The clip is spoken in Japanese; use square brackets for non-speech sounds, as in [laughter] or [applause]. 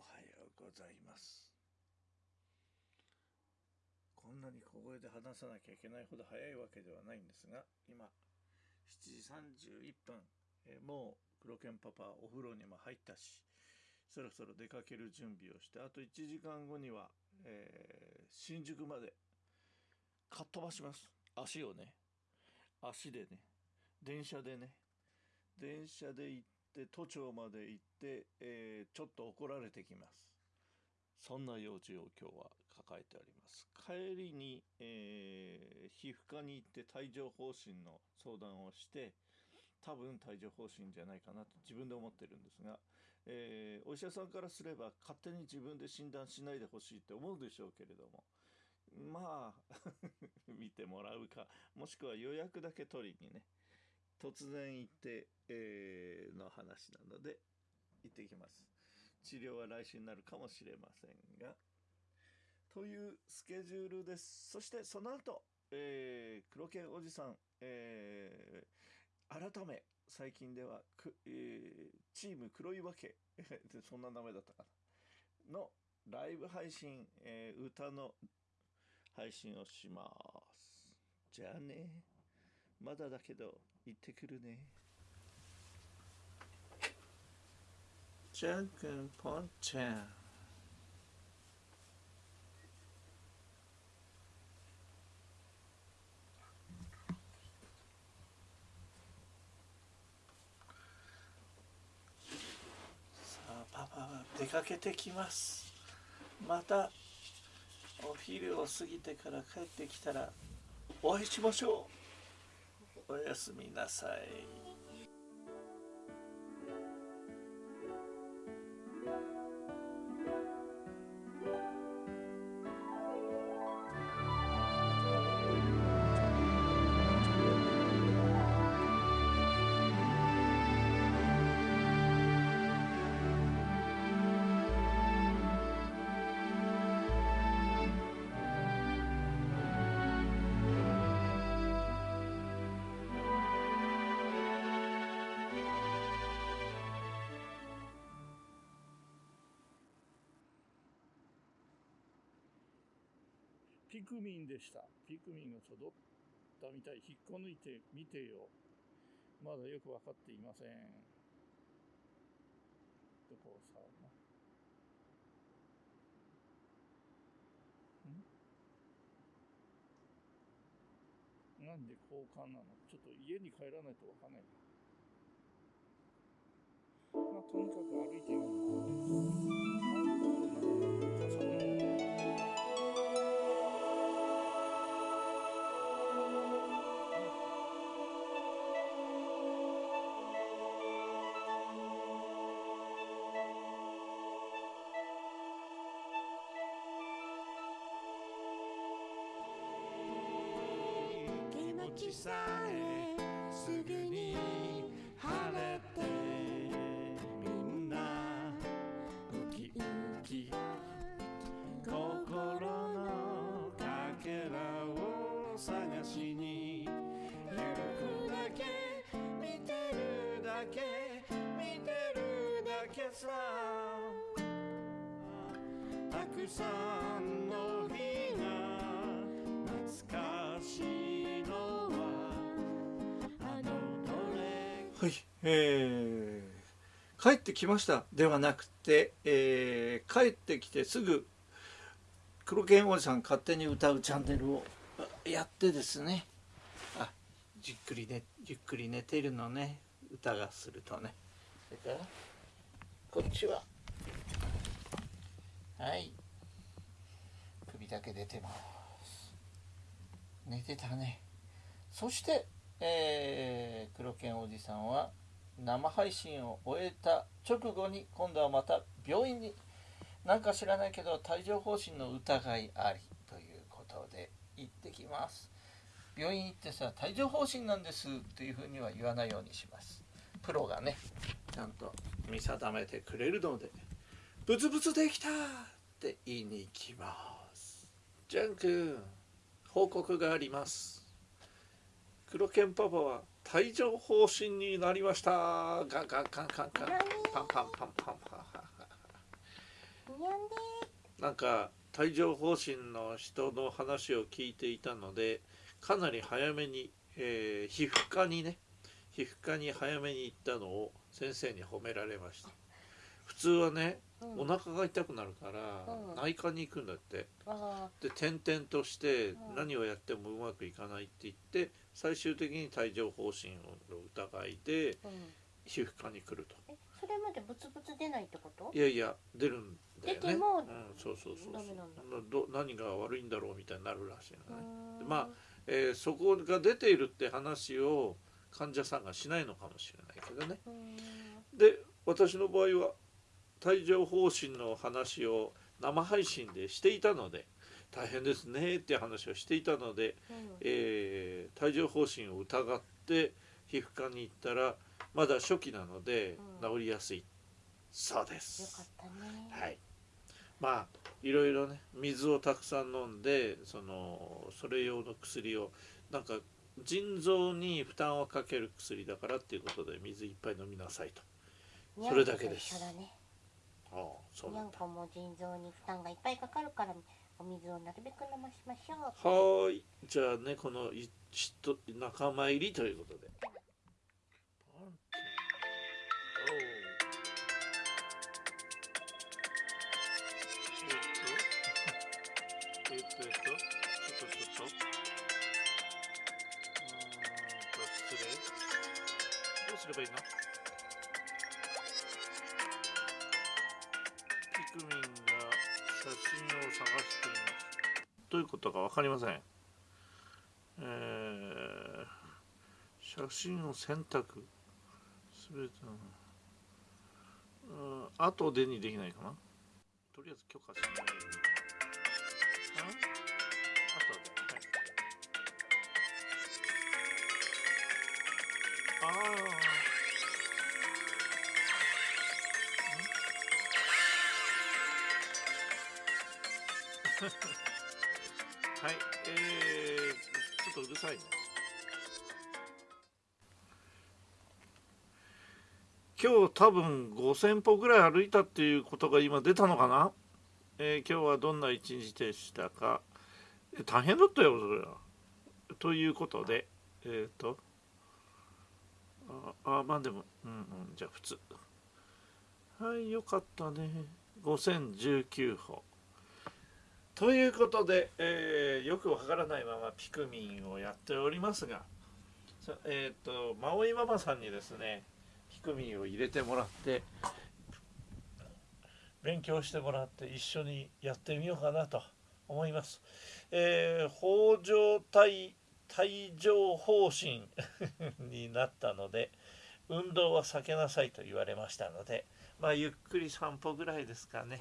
はようございます。こんなに小声で話さなきゃいけないほど早いわけではないんですが今7時31分、えー、もう黒犬パパお風呂にも入ったしそろそろ出かける準備をしてあと1時間後には、えー、新宿までかっ飛ばします。足をね足でね電車でね電車で行って都庁まで行って、えー、ちょっと怒られてきます。そんな用事を今日は抱えております。帰りに、えー、皮膚科に行って帯状疱疹の相談をして多分帯状疱疹じゃないかなと自分で思ってるんですが、えー、お医者さんからすれば勝手に自分で診断しないでほしいって思うでしょうけれどもまあ [laughs] 見てもらうかもしくは予約だけ取りにね突然行って、えー、話なので行ってきます。治療は来週になるかもしれませんが。というスケジュールです。そしてその後、えー、黒犬おじさん、えー、改め最近ではく、えー、チーム黒岩家。[laughs] そんな名前だったかな。のライブ配信、えー、歌の配信をします。じゃあね。まだだけど行ってくるね。じゃんくんぽんちゃんさあパパは出かけてきますまたお昼を過ぎてから帰ってきたらお会いしましょうおやすみなさいピクミンでした。ピクミンが育ったみたい。引っこ抜いてみてよ。まだよくわかっていません。どこをさ、ん？なんで交換なの？ちょっと家に帰らないとわかんないな。まあ、とにかく歩いてみる。さえすぐに晴れてみんなウキウキ心のかけらを探しに行くだけ見てるだけ見てるだけさたくさんの日が懐かしいはい、えー、帰ってきましたではなくて、えー、帰ってきてすぐ黒剣おじさん勝手に歌うチャンネルをやってですね。あじっくりねゆっくり寝てるのね。歌がするとね。それからこっちは。はい。首だけ出てます。寝てたね。そしてえー、黒犬おじさんは生配信を終えた直後に今度はまた病院になんか知らないけど帯状疱疹の疑いありということで行ってきます。病院行ってさ帯状疱疹なんですっていうふうには言わないようにします。プロがねちゃんと見定めてくれるのでブツブツできたって言いに行きます。ジャン君報告があります。黒犬パパは帯状疱疹になりました。ガンガンガンガンガン。パンパンパンパンパンなんか帯状疱疹の人の話を聞いていたのでかなり早めに、えー皮膚科にね皮膚科に早めに行ったのを先生に褒められました普通はね、うん。お腹が痛くなるから、うん。内科に行くんだって。あで転々としてうん。何をやってもうまくいかないって言って最終的に帯状疱疹の疑いで皮膚科に来ると。えそれまでブツブツ出ないってこと？いやいや出るんだよね。出てもうん、そうそうそうダメなんだ。そうど何が悪いんだろうみたいになるらしいのね、まあえーそこが出ているって話を患者さんがしないのかもしれないけどね。で私の場合は帯状疱疹の話を生配信でしていたので大変ですねって話をしていたので、うん。えー帯状疱疹を疑って皮膚科に行ったらまだ初期なのでうん。治りやすい、そうでよすね。はい。まあいろいろね水をたくさん飲んでそのそれ用の薬をなんか腎臓に負担をかける薬だからっていうことで水いっぱい飲みなさいと。それだけですなんだ。こも腎臓に負担がいっぱいかかるからお水をなるべく飲ましましょう。はーいじゃあねこのいちと仲間入りということで。えっとえっとえっとちょっとちょっと。うーんと失礼。どうすればいいの？ピクミンが写真を探していますどういうことか分かりません。えー、写真を選択。すべての。うん、後でにできないかな。とりあえず許可しない。あ？後で。はい、ああ。はい、えー、ちょっとうるさいね。今日多分5000歩ぐらい歩いたっていうことが今出たのかな、えー今日はどんな一日でしたか？え大変だったよそれは。ということでえっ、と。ああまあでもうんうんじゃあ普通。はいよかったね。5019歩。ということで、えーよくわからないままピクミンをやっておりますが、えっ、と、マオイママさんにですね、ピクミンを入れてもらって、勉強してもらって一緒にやってみようかなと思います。えー、北条帯帯状疱疹になったので、運動は避けなさいと言われましたので、まあ、ゆっくり散歩ぐらいですかね。